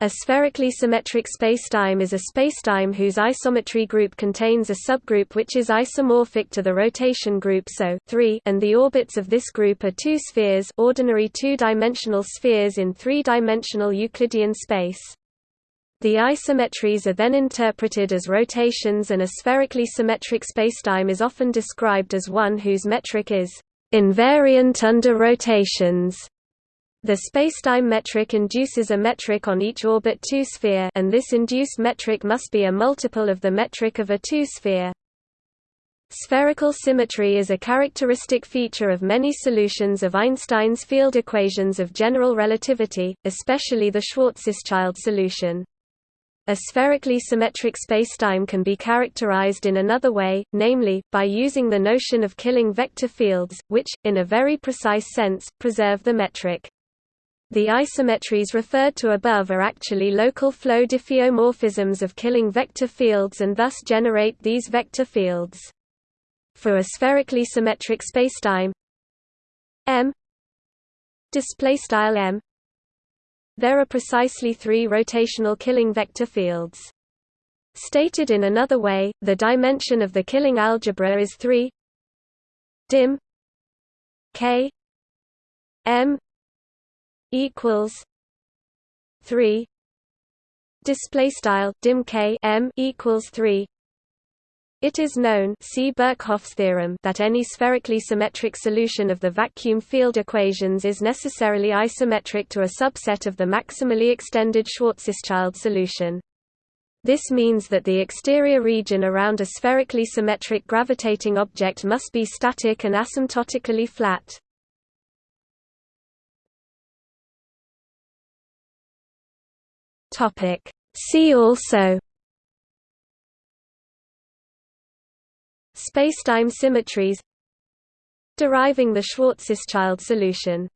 A spherically symmetric spacetime is a spacetime whose isometry group contains a subgroup which is isomorphic to the rotation group SO and the orbits of this group are two spheres ordinary two-dimensional spheres in three-dimensional Euclidean space. The isometries are then interpreted as rotations and a spherically symmetric spacetime is often described as one whose metric is invariant under rotations. The spacetime metric induces a metric on each orbit 2 sphere and this induced metric must be a multiple of the metric of a 2 sphere. Spherical symmetry is a characteristic feature of many solutions of Einstein's field equations of general relativity, especially the Schwarzschild solution. A spherically symmetric spacetime can be characterized in another way, namely, by using the notion of killing vector fields, which, in a very precise sense, preserve the metric. The isometries referred to above are actually local flow diffeomorphisms of killing vector fields and thus generate these vector fields. For a spherically symmetric spacetime M M there are precisely three rotational killing vector fields. Stated in another way, the dimension of the killing algebra is 3 dim k m equals 3 display style dim k m equals 3 it is known see Birkhoff's theorem that any spherically symmetric solution of the vacuum field equations is necessarily isometric to a subset of the maximally extended Schwarzschild solution. This means that the exterior region around a spherically symmetric gravitating object must be static and asymptotically flat. Topic. See also Spacetime symmetries Deriving the Schwarzschild solution